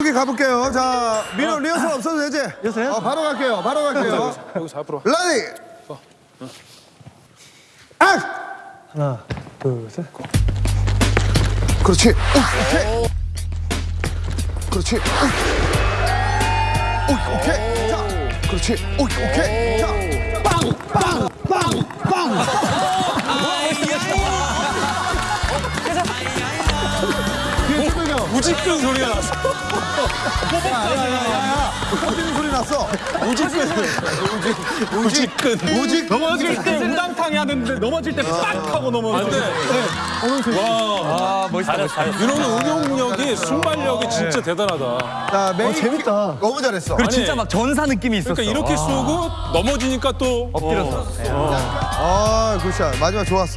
여기 가볼게요. 자, 민호 리허설 없어도 되지? 리허설해요? 어, 바로 갈게요. 바로 갈게요. 여기서 앞으로. Ready! 액! 하나, 둘, 셋. 그렇지. 오, 오케이. 그렇지. 오, 오, 오케이. 자, 그렇지. 오, 오케이. 자, 빵, 빵, 빵, 빵. 우직근 소리가 났어. 터지는 소리 났어. 우직근. 우직근. 우직. 넘어질 때 우당탕이 하는데 넘어질 때 빡 하고 넘어져. 안 돼. 와. 멋있다, 멋있다. 윤호는 응용력이 순발력이 진짜 대단하다. 자, 메인 재밌다. 킥 너무 잘했어. 그리고 진짜 막 전사 느낌이 있었어. 그러니까 이렇게 쏘고 넘어지니까 또 엎드렸어. 아, good shot. 마지막 좋았어.